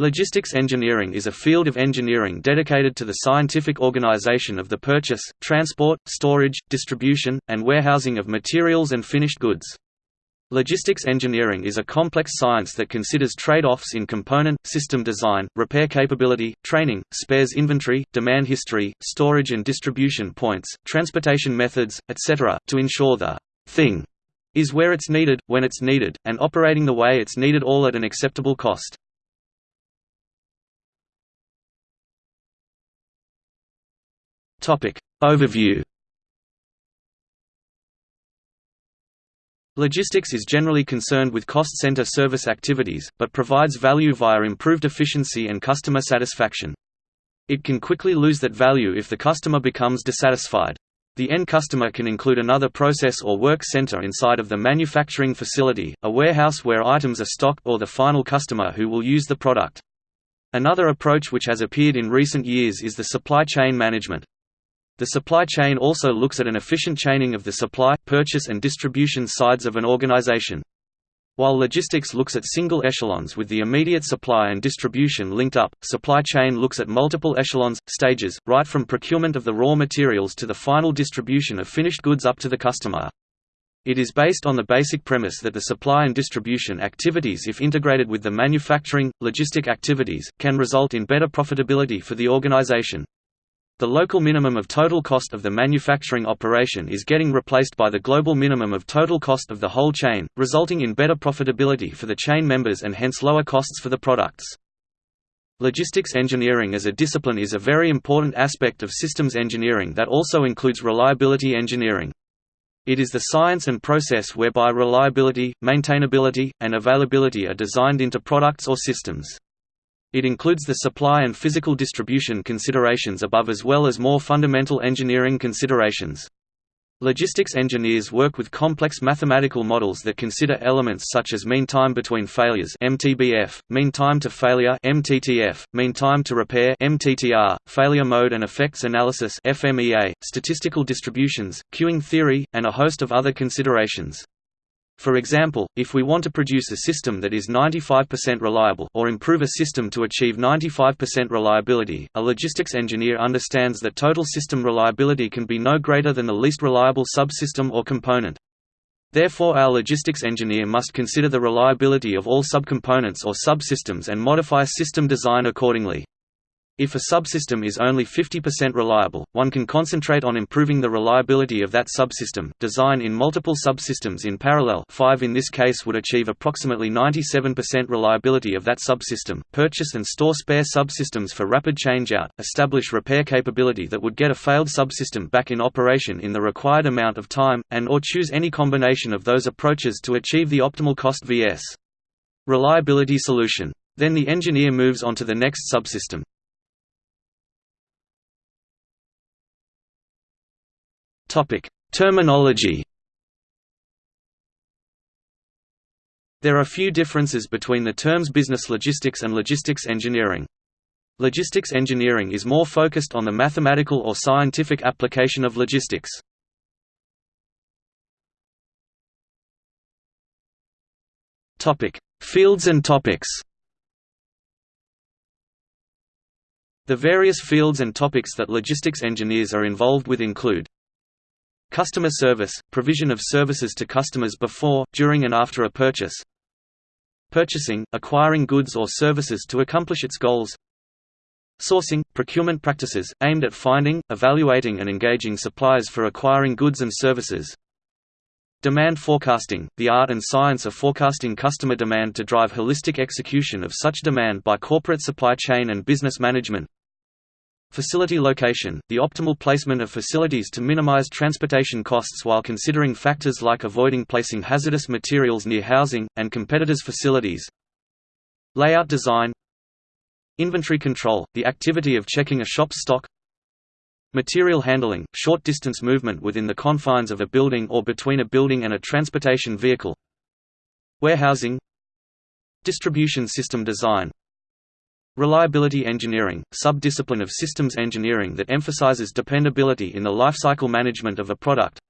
Logistics engineering is a field of engineering dedicated to the scientific organization of the purchase, transport, storage, distribution, and warehousing of materials and finished goods. Logistics engineering is a complex science that considers trade-offs in component, system design, repair capability, training, spares inventory, demand history, storage and distribution points, transportation methods, etc., to ensure the thing is where it's needed, when it's needed, and operating the way it's needed all at an acceptable cost. Topic. Overview Logistics is generally concerned with cost center service activities, but provides value via improved efficiency and customer satisfaction. It can quickly lose that value if the customer becomes dissatisfied. The end customer can include another process or work center inside of the manufacturing facility, a warehouse where items are stocked or the final customer who will use the product. Another approach which has appeared in recent years is the supply chain management. The supply chain also looks at an efficient chaining of the supply, purchase and distribution sides of an organization. While logistics looks at single echelons with the immediate supply and distribution linked up, supply chain looks at multiple echelons, stages, right from procurement of the raw materials to the final distribution of finished goods up to the customer. It is based on the basic premise that the supply and distribution activities if integrated with the manufacturing, logistic activities, can result in better profitability for the organization. The local minimum of total cost of the manufacturing operation is getting replaced by the global minimum of total cost of the whole chain, resulting in better profitability for the chain members and hence lower costs for the products. Logistics engineering as a discipline is a very important aspect of systems engineering that also includes reliability engineering. It is the science and process whereby reliability, maintainability, and availability are designed into products or systems. It includes the supply and physical distribution considerations above as well as more fundamental engineering considerations. Logistics engineers work with complex mathematical models that consider elements such as mean time between failures (MTBF), mean time to failure (MTTF), mean time to repair (MTTR), failure mode and effects analysis (FMEA), statistical distributions, queuing theory, and a host of other considerations. For example, if we want to produce a system that is 95% reliable or improve a system to achieve 95% reliability, a logistics engineer understands that total system reliability can be no greater than the least reliable subsystem or component. Therefore our logistics engineer must consider the reliability of all subcomponents or subsystems and modify system design accordingly. If a subsystem is only 50% reliable, one can concentrate on improving the reliability of that subsystem. Design in multiple subsystems in parallel 5 in this case would achieve approximately 97% reliability of that subsystem. Purchase and store spare subsystems for rapid changeout, establish repair capability that would get a failed subsystem back in operation in the required amount of time, and or choose any combination of those approaches to achieve the optimal cost vs. reliability solution. Then the engineer moves on to the next subsystem. Topic: Terminology. There are few differences between the terms business logistics and logistics engineering. Logistics engineering is more focused on the mathematical or scientific application of logistics. Topic: Fields and topics. The various fields and topics that logistics engineers are involved with include Customer service – provision of services to customers before, during and after a purchase. Purchasing – acquiring goods or services to accomplish its goals. Sourcing – procurement practices, aimed at finding, evaluating and engaging suppliers for acquiring goods and services. Demand forecasting – the art and science of forecasting customer demand to drive holistic execution of such demand by corporate supply chain and business management Facility location – the optimal placement of facilities to minimize transportation costs while considering factors like avoiding placing hazardous materials near housing, and competitors' facilities. Layout design. Inventory control – the activity of checking a shop's stock. Material handling – short-distance movement within the confines of a building or between a building and a transportation vehicle. Warehousing. Distribution system design Reliability engineering, sub-discipline of systems engineering that emphasizes dependability in the lifecycle management of a product.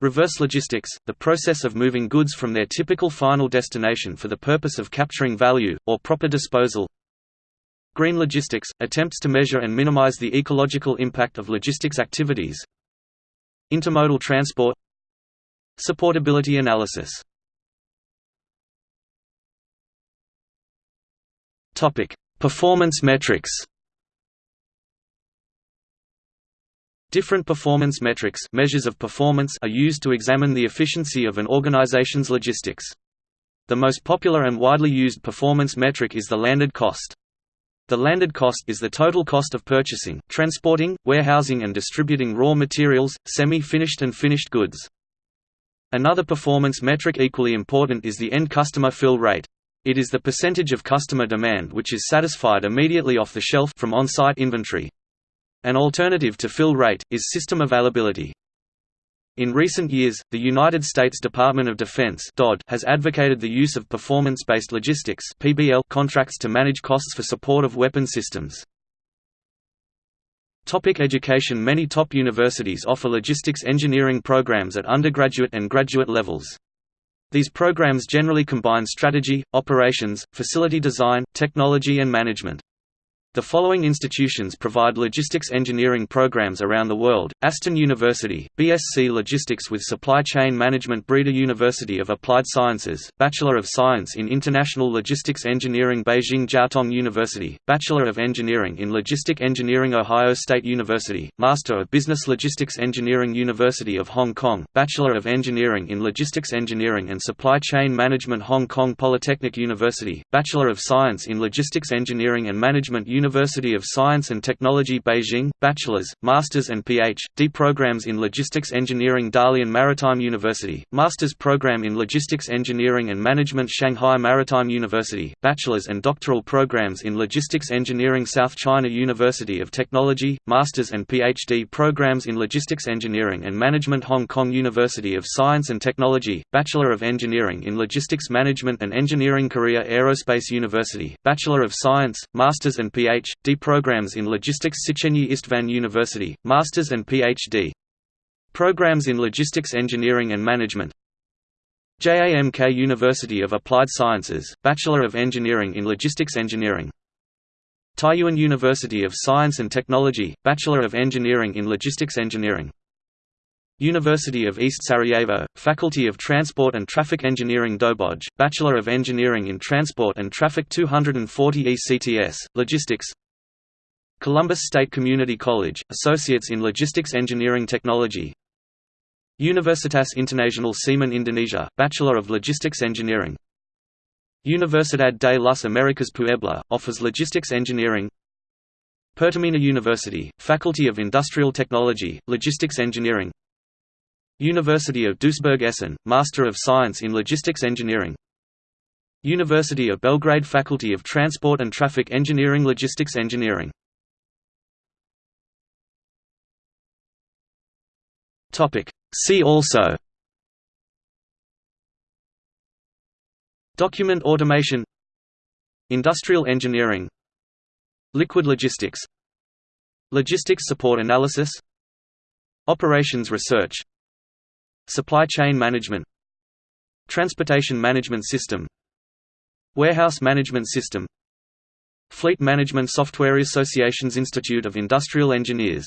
Reverse logistics, the process of moving goods from their typical final destination for the purpose of capturing value, or proper disposal. Green logistics – attempts to measure and minimize the ecological impact of logistics activities Intermodal transport Supportability analysis Performance metrics Different performance metrics measures of performance are used to examine the efficiency of an organization's logistics. The most popular and widely used performance metric is the landed cost. The landed cost is the total cost of purchasing, transporting, warehousing and distributing raw materials, semi-finished and finished goods. Another performance metric equally important is the end customer fill rate. It is the percentage of customer demand which is satisfied immediately off the shelf from on-site inventory. An alternative to fill rate, is system availability. In recent years, the United States Department of Defense has advocated the use of performance-based logistics contracts to manage costs for support of weapon systems. Topic education Many top universities offer logistics engineering programs at undergraduate and graduate levels. These programs generally combine strategy, operations, facility design, technology and management. The following institutions provide logistics engineering programs around the world, Aston University, BSc Logistics with Supply Chain Management Breda University of Applied Sciences, Bachelor of Science in International Logistics Engineering Beijing Jiaotong University, Bachelor of Engineering in Logistic Engineering Ohio State University, Master of Business Logistics Engineering University of Hong Kong, Bachelor of Engineering in Logistics Engineering and Supply Chain Management Hong Kong Polytechnic University, Bachelor of Science in Logistics Engineering and Management University University of Science and Technology Beijing, bachelor's, master's and Ph.D. programs in Logistics Engineering Dalian Maritime University, master's program in Logistics Engineering and Management Shanghai Maritime University, bachelor's and doctoral programs in Logistics Engineering South China University of Technology, master's and Ph.D. programs in Logistics Engineering and Management Hong Kong University of Science and Technology, Bachelor of Engineering in Logistics Management and Engineering Korea Aerospace University, Bachelor of Science, Master's and Ph. Ph.D. programs in Logistics Széchenyi István University, Masters and Ph.D. programs in Logistics Engineering and Management JAMK University of Applied Sciences, Bachelor of Engineering in Logistics Engineering Taiyuan University of Science and Technology, Bachelor of Engineering in Logistics Engineering University of East Sarajevo, Faculty of Transport and Traffic Engineering Doboj, Bachelor of Engineering in Transport and Traffic 240 ECTS, Logistics. Columbus State Community College, Associates in Logistics Engineering Technology. Universitas Internasional Semen Indonesia, Bachelor of Logistics Engineering. Universidad de las Americas Puebla, offers logistics engineering. Pertamina University, Faculty of Industrial Technology, Logistics Engineering University of Duisburg-Essen, Master of Science in Logistics Engineering. University of Belgrade Faculty of Transport and Traffic Engineering Logistics Engineering. See also. Document automation. Industrial engineering. Liquid logistics. Logistics support analysis. Operations research Supply chain management Transportation management system Warehouse management system Fleet Management Software Association's Institute of Industrial Engineers